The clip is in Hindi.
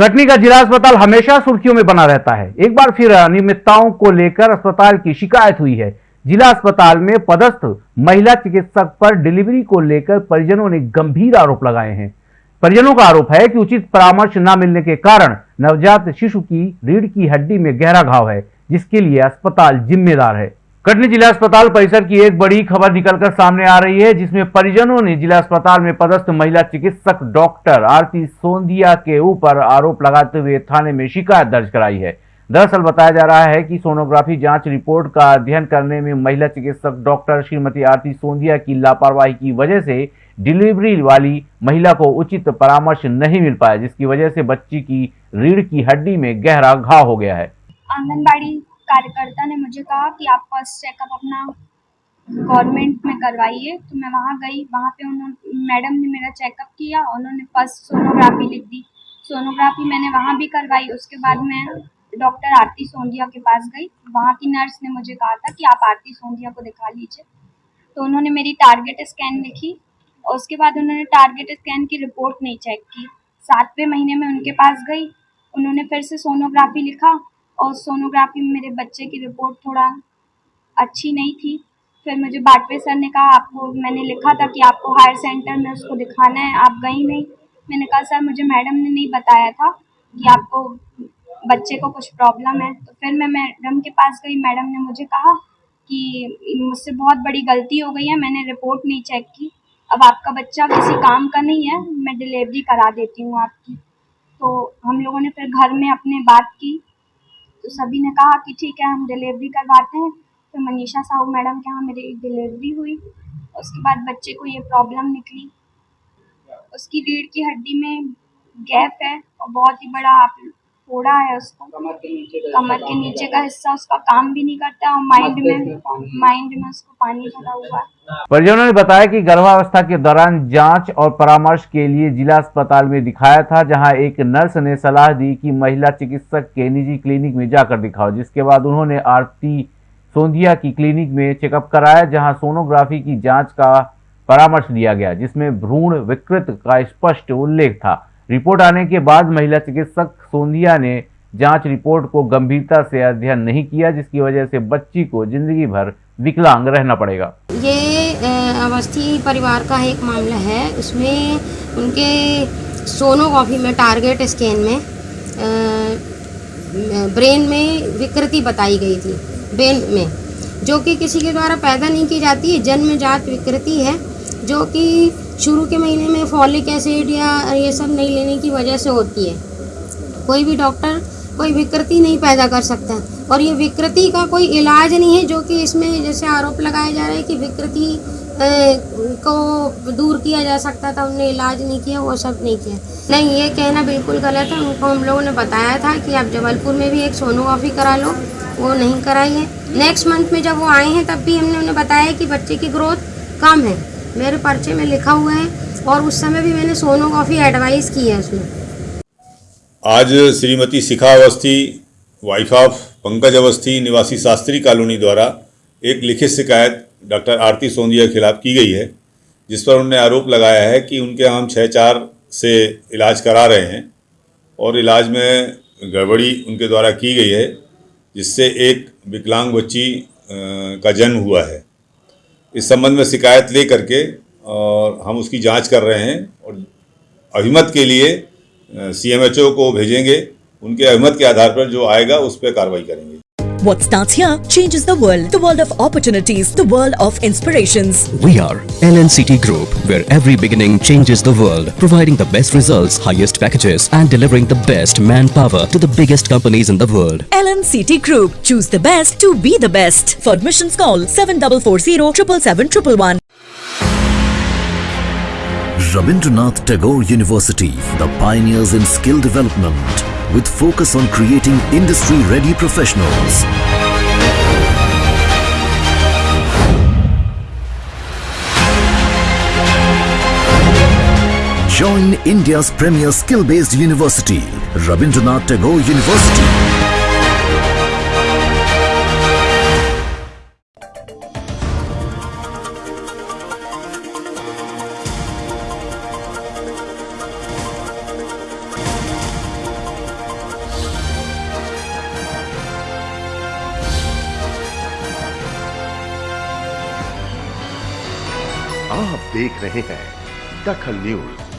कटनी का जिला अस्पताल हमेशा सुर्खियों में बना रहता है। एक बार फिर अनियमितताओं को लेकर अस्पताल की शिकायत हुई है। जिला अस्पताल में पदस्थ महिला चिकित्सक पर डिलीवरी को लेकर परिजनों ने गंभीर आरोप लगाए हैं। परिजनों का आरोप है कि उचित परामर्श न मिलने के कारण नवजात शिशु की रीढ़ की हड्डी में गहरा घाव है, जिसके लिए अस्पताल जिम्मेदार है। कटनी जिला अस्पताल परिसर की एक बड़ी खबर निकलकर सामने आ रही है, जिसमें परिजनों ने जिला अस्पताल में पदस्थ महिला चिकित्सक डॉक्टर आरती सोंदिया के ऊपर आरोप लगाते हुए थाने में शिकायत दर्ज कराई है। दरअसल बताया जा रहा है कि सोनोग्राफी जाँच रिपोर्ट का अध्ययन करने में महिला चिकित्सक डॉक्टर श्रीमती आरती सोंदिया की लापरवाही की वजह से डिलीवरी वाली महिला को उचित परामर्श नहीं मिल पाया, जिसकी वजह से बच्ची की रीढ़ की हड्डी में गहरा घाव हो गया है। आंगनबाड़ी कार्यकर्ता ने मुझे कहा कि आप फ़र्स्ट चेकअप अपना गवर्नमेंट में करवाइए। तो मैं वहाँ गई, वहाँ पे उन्होंने मैडम ने मेरा चेकअप किया, उन्होंने फ़र्स्ट सोनोग्राफी लिख दी। सोनोग्राफी मैंने वहाँ भी करवाई, उसके बाद मैं डॉक्टर आरती सोंधिया के पास गई। वहाँ की नर्स ने मुझे कहा था कि आप आरती सोंधिया को दिखा लीजिए। तो उन्होंने मेरी टारगेट स्कैन लिखी और उसके बाद उन्होंने टारगेट स्कैन की रिपोर्ट नहीं चेक की। सातवें महीने में उनके पास गई, उन्होंने फिर से सोनोग्राफी लिखा। और सोनोग्राफी में मेरे बच्चे की रिपोर्ट थोड़ा अच्छी नहीं थी। फिर मुझे बाटवे सर ने कहा, आपको, मैंने लिखा था कि आपको हायर सेंटर में उसको दिखाना है, आप गई नहीं। मैंने कहा, सर, मुझे मैडम ने नहीं बताया था कि आपको बच्चे को कुछ प्रॉब्लम है। तो फिर मैं मैडम के पास गई, मैडम ने मुझे कहा कि मुझसे बहुत बड़ी गलती हो गई है, मैंने रिपोर्ट नहीं चेक की। अब आपका बच्चा किसी काम का नहीं है, मैं डिलीवरी करा देती हूँ आपकी। तो हम लोगों ने फिर घर में अपने बात की तो सभी ने कहा कि ठीक है, हम डिलीवरी करवाते हैं। फिर मनीषा साहू मैडम के यहाँ मेरी डिलीवरी हुई। उसके बाद बच्चे को ये प्रॉब्लम निकली। उसकी रीढ़ की हड्डी में गैप है और बहुत ही बड़ा आप फोड़ा है उसको। कमर के नीचे का हिस्सा उसका काम भी नहीं करता और माइंड में माइंड में उसको पानी भरा हुआ है। परिजनों ने बताया कि गर्भावस्था के दौरान जाँच और परामर्श के लिए जिला अस्पताल में दिखाया था जहाँ एक नर्स ने सलाह दी कि महिला चिकित्सक के निजी क्लिनिक में जाकर दिखाओ। जिसके बाद उन्होंने आरती सोंधिया की क्लिनिक में चेकअप कराया जहाँ सोनोग्राफी की जाँच का परामर्श दिया गया जिसमें भ्रूण विकृत का स्पष्ट उल्लेख था। रिपोर्ट आने के बाद महिला चिकित्सक सोंधिया ने जाँच रिपोर्ट को गंभीरता से अध्ययन नहीं किया, जिसकी वजह से बच्ची को ज़िंदगी भर विकलांग रहना पड़ेगा। ये अवस्थी परिवार का एक मामला है। उसमें उनके सोनोग्राफी में, टारगेट स्कैन में ब्रेन में विकृति बताई गई थी, ब्रेन में, जो कि किसी के द्वारा पैदा नहीं की जाती। है जन्मजात विकृति है, जो कि शुरू के महीने में फॉलिक एसिड या ये सब नहीं लेने की वजह से होती है। कोई भी डॉक्टर कोई विकृति नहीं पैदा कर सकता। और ये विकृति का कोई इलाज नहीं है, जो कि इसमें जैसे आरोप लगाया जा रहा है कि विकृति को दूर किया जा सकता था उन्होंने इलाज नहीं किया, वो सब नहीं किया। नहीं, ये कहना बिल्कुल गलत है। उनको हम लोगों ने बताया था कि आप जबलपुर में भी एक सोनोग्राफी करा लो, वो नहीं कराई है। नेक्स्ट मंथ में जब वो आए हैं, तब भी हमने उन्हें बताया कि बच्चे की ग्रोथ कम है। मेरे पर्चे में लिखा हुआ है और उस समय भी मैंने सोनोग्राफी एडवाइस की है उसमें। आज श्रीमती शिखा अवस्थी वाइफ ऑफ़ पंकज अवस्थी, निवासी शास्त्री कॉलोनी द्वारा एक लिखित शिकायत डॉक्टर आरती सोंदिया के खिलाफ की गई है, जिस पर उन्होंने आरोप लगाया है कि उनके हम छः चार से इलाज करा रहे हैं और इलाज में गड़बड़ी उनके द्वारा की गई है, जिससे एक विकलांग बच्ची का जन्म हुआ है। इस संबंध में शिकायत ले करके और हम उसकी जाँच कर रहे हैं और अभिमत के लिए सीएमएचओ को भेजेंगे। उनके अभिमत के आधार पर जो आएगा, उस पर कार्रवाई करेंगे। What starts here changes the world. The world of opportunities. The world of inspirations. We are LNCT Group, where every beginning changes the world. Providing the best results, highest packages and delivering the best manpower to the biggest companies in the world. LNCT Group. Choose the best to be the best. For admissions call 7440 777 Rabindranath Tagore University, the pioneers in skill development with focus on creating industry-ready professionals. Join India's premier skill-based university, Rabindranath Tagore University. आप देख रहे हैं दखल न्यूज़।